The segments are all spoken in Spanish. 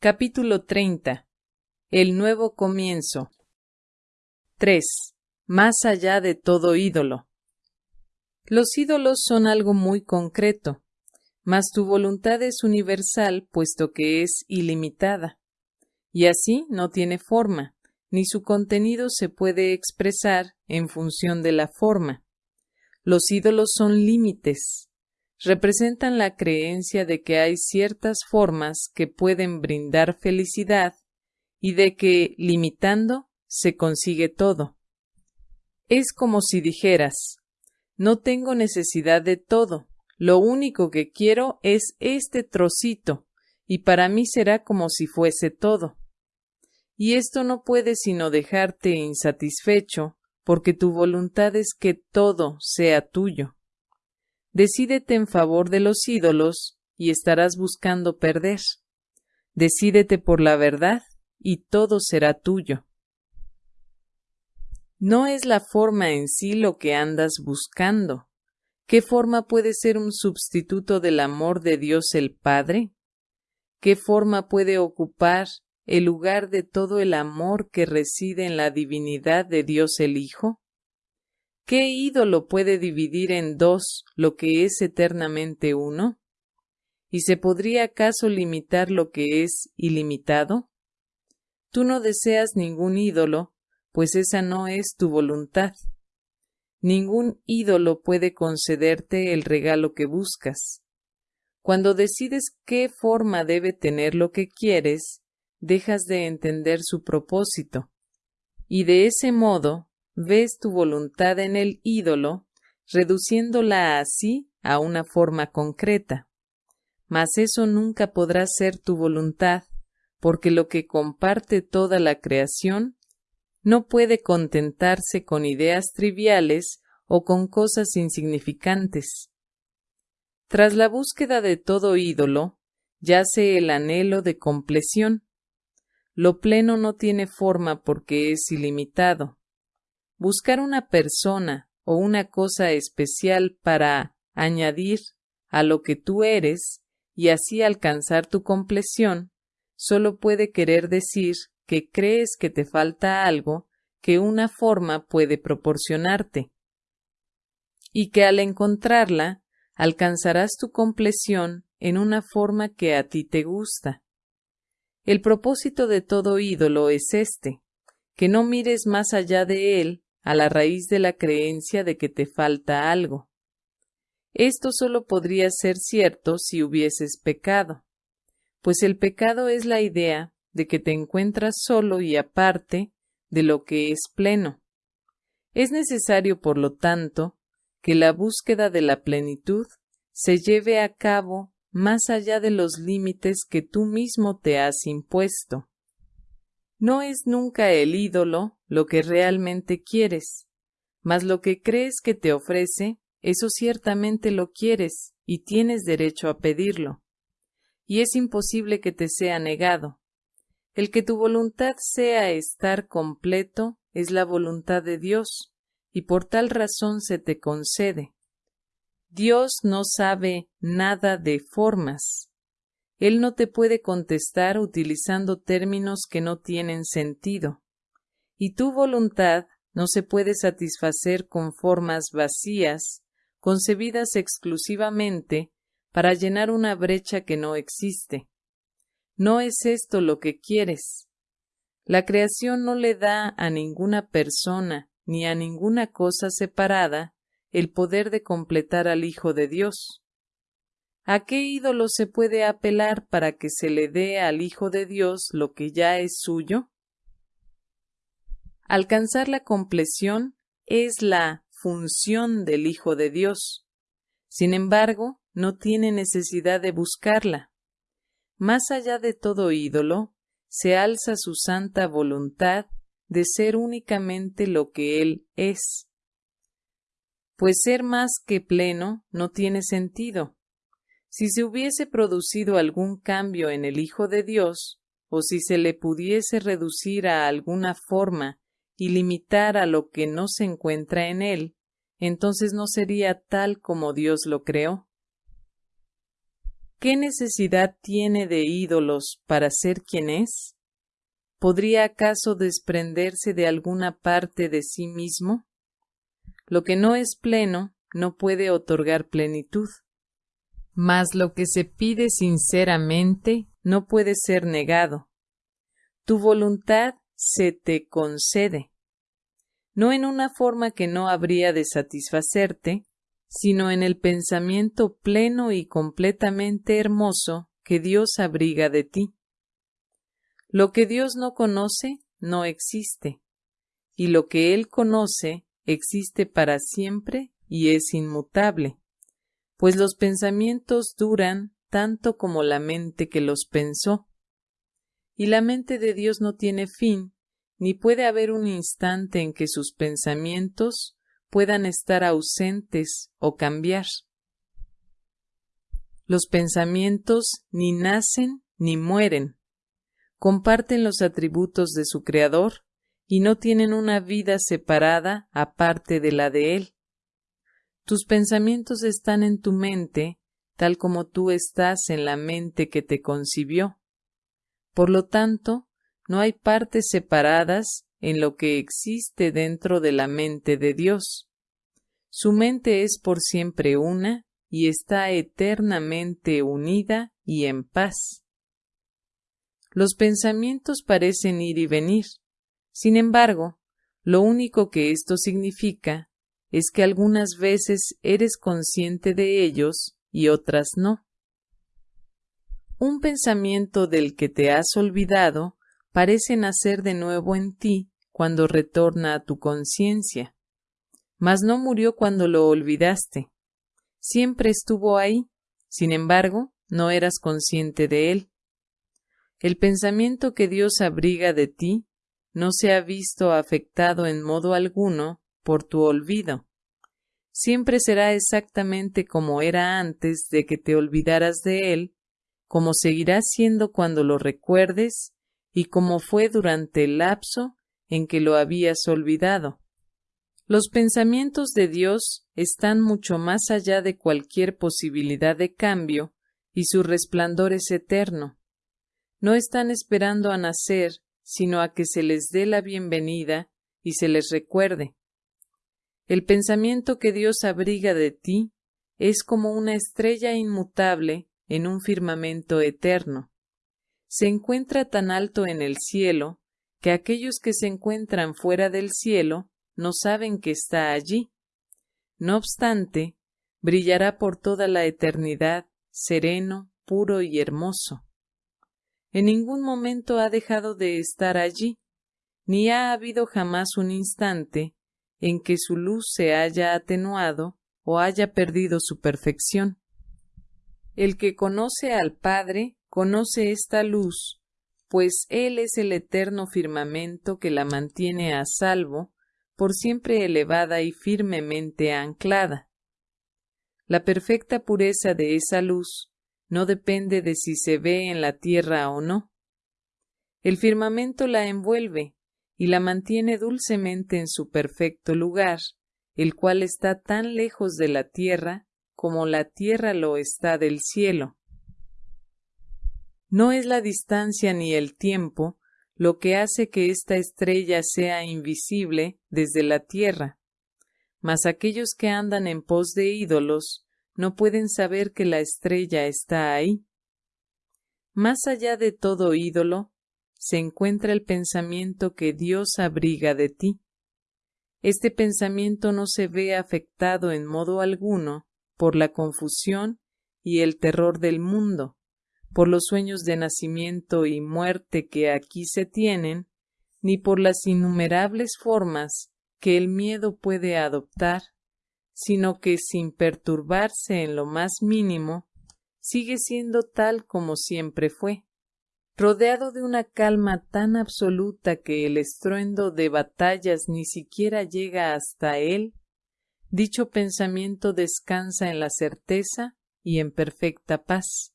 Capítulo 30. El nuevo comienzo. 3. Más allá de todo ídolo. Los ídolos son algo muy concreto, mas tu voluntad es universal puesto que es ilimitada, y así no tiene forma, ni su contenido se puede expresar en función de la forma. Los ídolos son límites, representan la creencia de que hay ciertas formas que pueden brindar felicidad y de que, limitando, se consigue todo. Es como si dijeras, no tengo necesidad de todo, lo único que quiero es este trocito, y para mí será como si fuese todo. Y esto no puede sino dejarte insatisfecho, porque tu voluntad es que todo sea tuyo. Decídete en favor de los ídolos y estarás buscando perder. Decídete por la verdad y todo será tuyo. No es la forma en sí lo que andas buscando. ¿Qué forma puede ser un sustituto del amor de Dios el Padre? ¿Qué forma puede ocupar el lugar de todo el amor que reside en la divinidad de Dios el Hijo? ¿Qué ídolo puede dividir en dos lo que es eternamente uno? ¿Y se podría acaso limitar lo que es ilimitado? Tú no deseas ningún ídolo, pues esa no es tu voluntad. Ningún ídolo puede concederte el regalo que buscas. Cuando decides qué forma debe tener lo que quieres, dejas de entender su propósito, y de ese modo ves tu voluntad en el ídolo, reduciéndola así a una forma concreta. Mas eso nunca podrá ser tu voluntad, porque lo que comparte toda la creación no puede contentarse con ideas triviales o con cosas insignificantes. Tras la búsqueda de todo ídolo, yace el anhelo de compleción. Lo pleno no tiene forma porque es ilimitado. Buscar una persona o una cosa especial para añadir a lo que tú eres y así alcanzar tu compleción, solo puede querer decir que crees que te falta algo que una forma puede proporcionarte y que al encontrarla alcanzarás tu compleción en una forma que a ti te gusta. El propósito de todo ídolo es este, que no mires más allá de él a la raíz de la creencia de que te falta algo. Esto solo podría ser cierto si hubieses pecado, pues el pecado es la idea de que te encuentras solo y aparte de lo que es pleno. Es necesario, por lo tanto, que la búsqueda de la plenitud se lleve a cabo más allá de los límites que tú mismo te has impuesto. No es nunca el ídolo lo que realmente quieres, mas lo que crees que te ofrece, eso ciertamente lo quieres y tienes derecho a pedirlo. Y es imposible que te sea negado. El que tu voluntad sea estar completo es la voluntad de Dios, y por tal razón se te concede. Dios no sabe nada de formas, él no te puede contestar utilizando términos que no tienen sentido. Y tu voluntad no se puede satisfacer con formas vacías, concebidas exclusivamente para llenar una brecha que no existe. No es esto lo que quieres. La creación no le da a ninguna persona ni a ninguna cosa separada el poder de completar al Hijo de Dios. ¿A qué ídolo se puede apelar para que se le dé al Hijo de Dios lo que ya es suyo? Alcanzar la compleción es la función del Hijo de Dios. Sin embargo, no tiene necesidad de buscarla. Más allá de todo ídolo, se alza su santa voluntad de ser únicamente lo que Él es. Pues ser más que pleno no tiene sentido si se hubiese producido algún cambio en el Hijo de Dios, o si se le pudiese reducir a alguna forma y limitar a lo que no se encuentra en él, entonces no sería tal como Dios lo creó. ¿qué necesidad tiene de ídolos para ser quien es? ¿Podría acaso desprenderse de alguna parte de sí mismo? Lo que no es pleno no puede otorgar plenitud. Mas lo que se pide sinceramente no puede ser negado. Tu voluntad se te concede, no en una forma que no habría de satisfacerte, sino en el pensamiento pleno y completamente hermoso que Dios abriga de ti. Lo que Dios no conoce no existe, y lo que Él conoce existe para siempre y es inmutable, pues los pensamientos duran tanto como la mente que los pensó. Y la mente de Dios no tiene fin, ni puede haber un instante en que sus pensamientos puedan estar ausentes o cambiar. Los pensamientos ni nacen ni mueren, comparten los atributos de su Creador y no tienen una vida separada aparte de la de Él. Tus pensamientos están en tu mente, tal como tú estás en la mente que te concibió. Por lo tanto, no hay partes separadas en lo que existe dentro de la mente de Dios. Su mente es por siempre una y está eternamente unida y en paz. Los pensamientos parecen ir y venir. Sin embargo, lo único que esto significa es que algunas veces eres consciente de ellos y otras no. Un pensamiento del que te has olvidado parece nacer de nuevo en ti cuando retorna a tu conciencia. Mas no murió cuando lo olvidaste. Siempre estuvo ahí, sin embargo, no eras consciente de él. El pensamiento que Dios abriga de ti no se ha visto afectado en modo alguno por tu olvido. Siempre será exactamente como era antes de que te olvidaras de él, como seguirá siendo cuando lo recuerdes y como fue durante el lapso en que lo habías olvidado. Los pensamientos de Dios están mucho más allá de cualquier posibilidad de cambio y su resplandor es eterno. No están esperando a nacer, sino a que se les dé la bienvenida y se les recuerde. El pensamiento que Dios abriga de ti es como una estrella inmutable en un firmamento eterno se encuentra tan alto en el cielo que aquellos que se encuentran fuera del cielo no saben que está allí. No obstante, brillará por toda la eternidad, sereno, puro y hermoso. En ningún momento ha dejado de estar allí, ni ha habido jamás un instante en que su luz se haya atenuado o haya perdido su perfección. El que conoce al Padre conoce esta luz, pues Él es el eterno firmamento que la mantiene a salvo, por siempre elevada y firmemente anclada. La perfecta pureza de esa luz no depende de si se ve en la tierra o no. El firmamento la envuelve y la mantiene dulcemente en su perfecto lugar, el cual está tan lejos de la tierra como la tierra lo está del cielo. No es la distancia ni el tiempo lo que hace que esta estrella sea invisible desde la tierra, mas aquellos que andan en pos de ídolos no pueden saber que la estrella está ahí. Más allá de todo ídolo se encuentra el pensamiento que Dios abriga de ti. Este pensamiento no se ve afectado en modo alguno por la confusión y el terror del mundo, por los sueños de nacimiento y muerte que aquí se tienen, ni por las innumerables formas que el miedo puede adoptar, sino que sin perturbarse en lo más mínimo, sigue siendo tal como siempre fue, rodeado de una calma tan absoluta que el estruendo de batallas ni siquiera llega hasta él, dicho pensamiento descansa en la certeza y en perfecta paz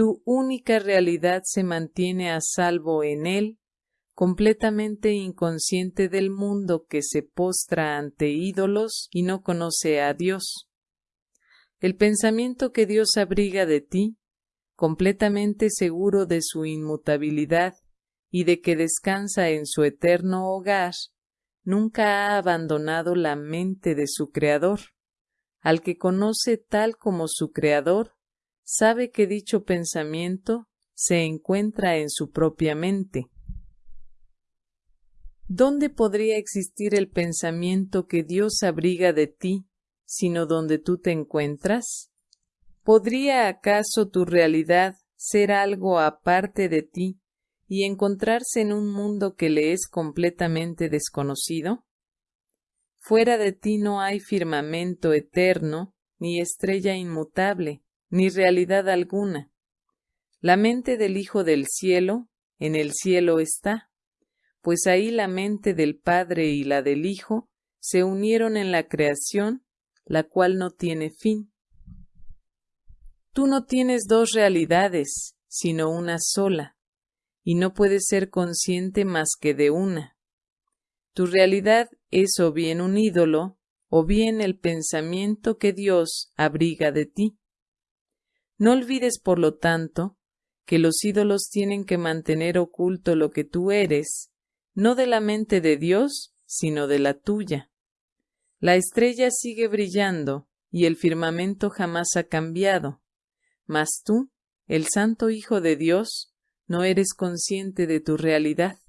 tu única realidad se mantiene a salvo en él, completamente inconsciente del mundo que se postra ante ídolos y no conoce a Dios. El pensamiento que Dios abriga de ti, completamente seguro de su inmutabilidad y de que descansa en su eterno hogar, nunca ha abandonado la mente de su Creador. Al que conoce tal como su Creador, sabe que dicho pensamiento se encuentra en su propia mente. ¿Dónde podría existir el pensamiento que Dios abriga de ti, sino donde tú te encuentras? ¿Podría acaso tu realidad ser algo aparte de ti y encontrarse en un mundo que le es completamente desconocido? Fuera de ti no hay firmamento eterno, ni estrella inmutable, ni realidad alguna. La mente del Hijo del cielo en el cielo está, pues ahí la mente del Padre y la del Hijo se unieron en la creación, la cual no tiene fin. Tú no tienes dos realidades, sino una sola, y no puedes ser consciente más que de una. Tu realidad es o bien un ídolo, o bien el pensamiento que Dios abriga de ti. No olvides, por lo tanto, que los ídolos tienen que mantener oculto lo que tú eres, no de la mente de Dios, sino de la tuya. La estrella sigue brillando y el firmamento jamás ha cambiado, mas tú, el Santo Hijo de Dios, no eres consciente de tu realidad.